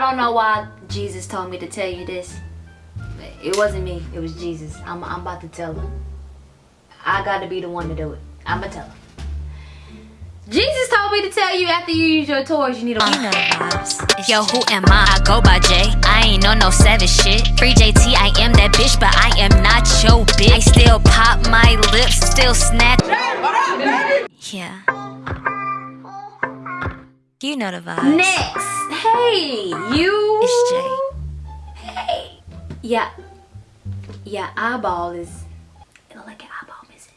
don't know why Jesus told me to tell you this. It wasn't me. It was Jesus. I'm, I'm about to tell her. I got to be the one to do it. I'm going to tell her. Jesus told me to tell you after you use your toys, you need a. You know the vibes. Yo, who am I? I go by J. I ain't on no savage shit. Free JT, I am that bitch, but I am not your bitch. I still pop my lips, still snap. Yeah. You know the vibes. Next. Hey, you. It's Jay. Hey. Yeah. Yeah, eyeball is. It look like an eyeball missing.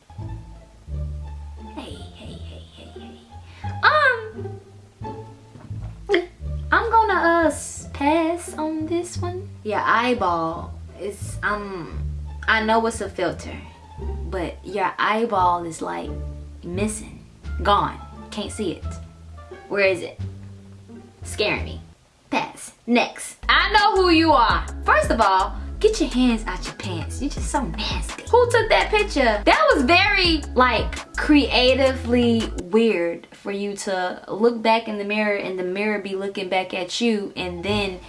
Hey, hey, hey, hey, hey. Um. I'm gonna uh pass on this one. Yeah, eyeball is um. I know it's a filter, but your eyeball is like missing, gone. Can't see it. Where is it? Scaring me. Pass. Next. I know who you are. First of all, get your hands out your pants. You're just so nasty. Who took that picture? That was very, like, creatively weird for you to look back in the mirror and the mirror be looking back at you and then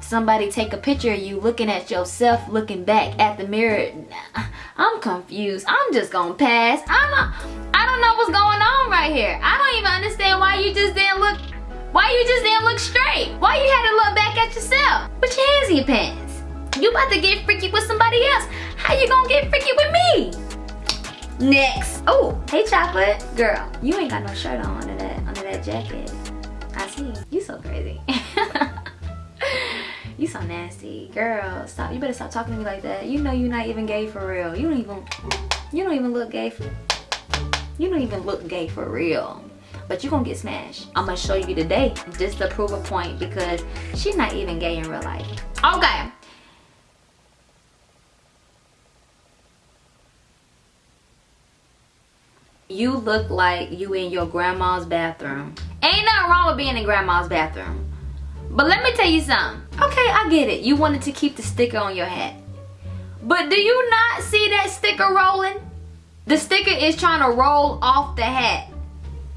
somebody take a picture of you looking at yourself looking back at the mirror i'm confused i'm just gonna pass i'm not i don't know what's going on right here i don't even understand why you just didn't look why you just didn't look straight why you had to look back at yourself put your hands in your pants you about to get freaky with somebody else how you gonna get freaky with me next oh hey chocolate girl you ain't got no shirt on under that under that jacket i see you so crazy You so nasty. Girl, stop. You better stop talking to me like that. You know you're not even gay for real. You don't even you don't even look gay for you don't even look gay for real. But you're gonna get smashed. I'm gonna show you today just to prove a point because she's not even gay in real life. Okay. You look like you in your grandma's bathroom. Ain't nothing wrong with being in grandma's bathroom. But let me tell you something. Okay, I get it. You wanted to keep the sticker on your hat. But do you not see that sticker rolling? The sticker is trying to roll off the hat.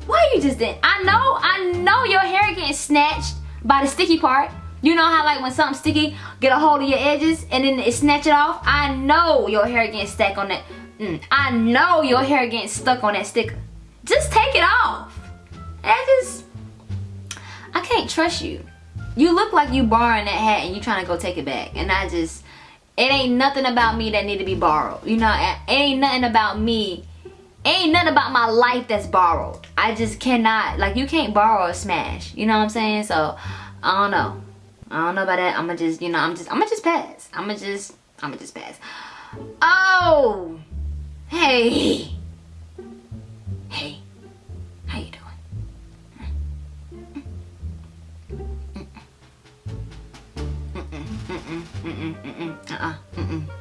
Why you just didn't? I know, I know your hair getting snatched by the sticky part. You know how like when something sticky get a hold of your edges and then it snatch it off? I know your hair getting stuck on that. Mm, I know your hair getting stuck on that sticker. Just take it off. I just, I can't trust you. You look like you borrowing that hat and you trying to go take it back. And I just, it ain't nothing about me that need to be borrowed. You know, it ain't nothing about me. Ain't nothing about my life that's borrowed. I just cannot, like you can't borrow a smash. You know what I'm saying? So, I don't know. I don't know about that. I'ma just, you know, I'm just, I'ma just pass. I'ma just, I'ma just pass. Oh, hey. Hey, how you doing? Uh-uh,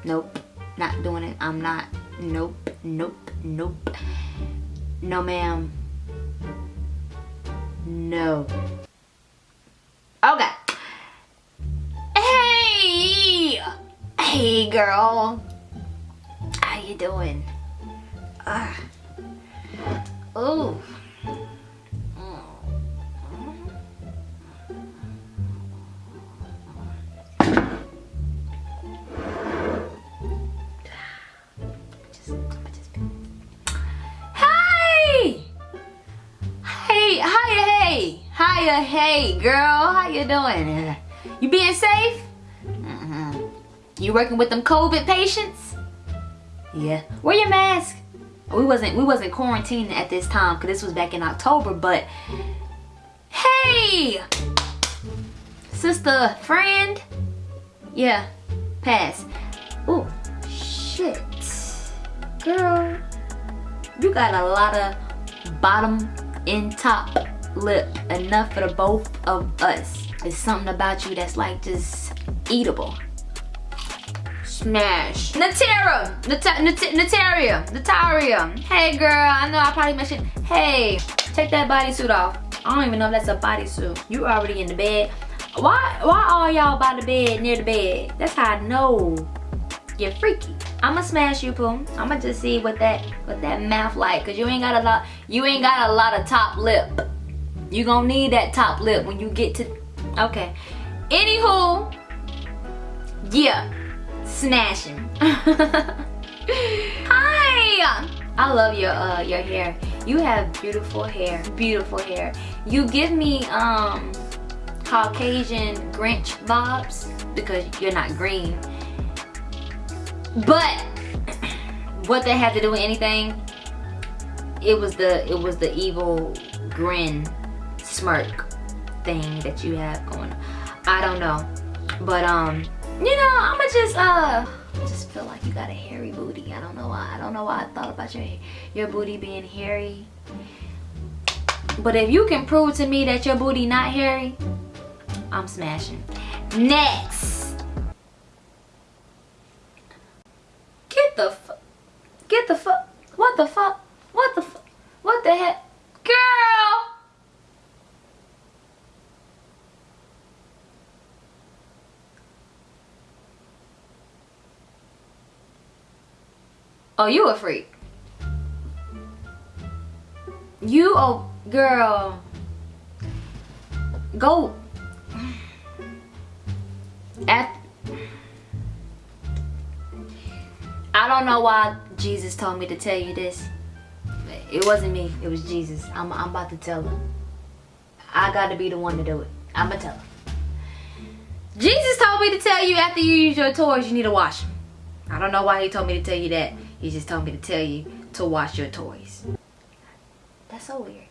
nope, not doing it. I'm not, nope, nope, nope. No, ma'am. No. Okay. Hey! Hey, girl. How you doing? Hey! Hey. Hey, girl. How you doing? You being safe? Mhm. You working with them COVID patients? Yeah. Wear your mask. We wasn't we wasn't quarantining at this time because this was back in October, but hey, sister, friend, yeah, pass. Oh, shit, girl, you got a lot of bottom and top lip, enough for the both of us. There's something about you that's like just eatable. Smash. Natera. Nat Nat Nataria. Nataria. Hey girl, I know I probably mentioned. Hey, take that bodysuit off. I don't even know if that's a bodysuit. You already in the bed. Why why all y'all by the bed, near the bed? That's how I know you're freaky. I'ma smash you, Pooh. I'ma just see what that what that mouth like. Cause you ain't got a lot you ain't got a lot of top lip. You gonna need that top lip when you get to okay. Anywho, yeah, smashing. Hi, I love your uh your hair. You have beautiful hair, beautiful hair. You give me um Caucasian Grinch vibes because you're not green. But what they have to do with anything, it was the it was the evil grin smirk thing that you have going on. I don't know. But um, you know, I'ma just uh I just feel like you got a hairy booty. I don't know why. I don't know why I thought about your your booty being hairy. But if you can prove to me that your booty not hairy, I'm smashing. Next. Get the fuck. Get the fuck. What the fuck? What the fuck? What the heck? Girl! Oh, you a freak. You, oh, girl. Go. At, I don't know why Jesus told me to tell you this. It wasn't me. It was Jesus. I'm, I'm about to tell him. I got to be the one to do it. I'm going to tell him. Jesus told me to tell you after you use your toys, you need to wash them. I don't know why he told me to tell you that. He just told me to tell you to wash your toys. That's so weird.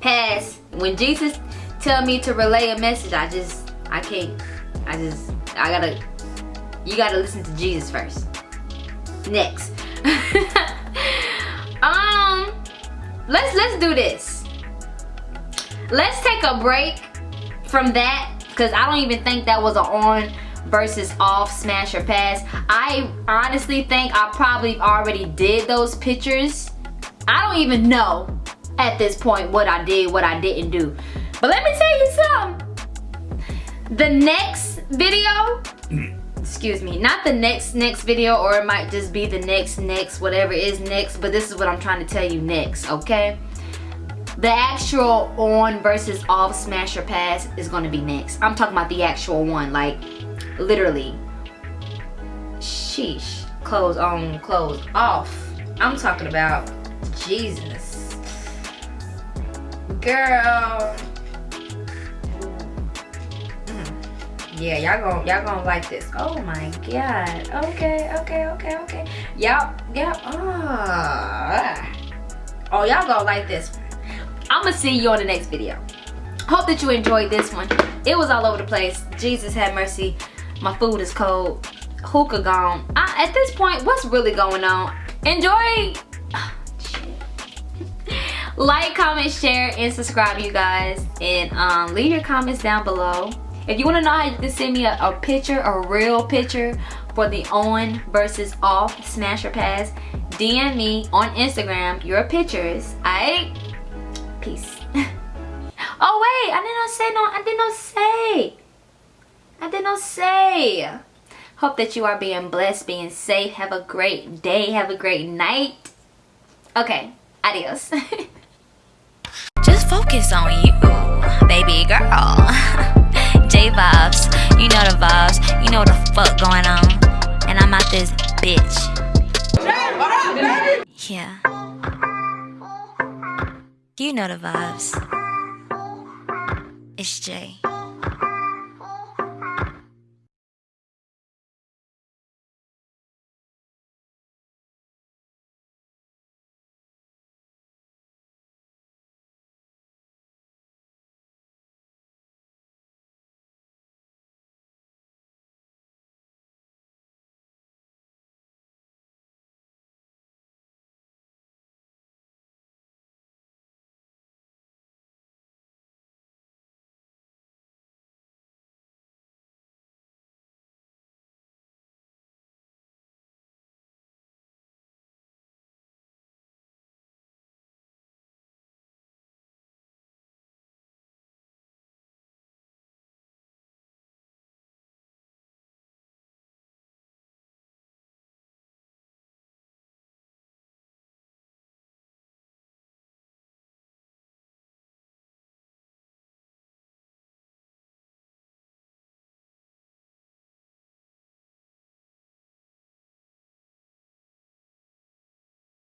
Pass. When Jesus tell me to relay a message, I just, I can't. I just, I gotta, you gotta listen to Jesus first. Next. um, let's, let's do this. Let's take a break from that because I don't even think that was an on versus off smash or pass. I honestly think I probably already did those pictures. I don't even know at this point what I did, what I didn't do. But let me tell you something. The next video, excuse me, not the next next video or it might just be the next next whatever is next, but this is what I'm trying to tell you next, okay? The actual on versus off smash or pass is going to be next. I'm talking about the actual one, like literally. Sheesh. Clothes on, clothes off. I'm talking about Jesus. Girl. Mm. Yeah, y'all gonna y'all gonna like this. Oh my god. Okay, okay, okay, okay. Y'all, y'all, oh. Oh, y'all gonna like this I'm gonna see you on the next video. Hope that you enjoyed this one. It was all over the place. Jesus have mercy. My food is cold. Hookah gone. I, at this point, what's really going on? Enjoy. like, comment, share, and subscribe, you guys. And um, leave your comments down below. If you want to know how you can send me a, a picture, a real picture for the on versus off smash or pass, DM me on Instagram your pictures. Alright? Peace. oh wait, I did not say no, I did not say. I did not say. Hope that you are being blessed, being safe. Have a great day. Have a great night. Okay, adios. Just focus on you, baby girl. J vibes, you know the vibes. You know what the fuck going on. And I'm out this bitch. Yeah. You know the vibes. It's Jay.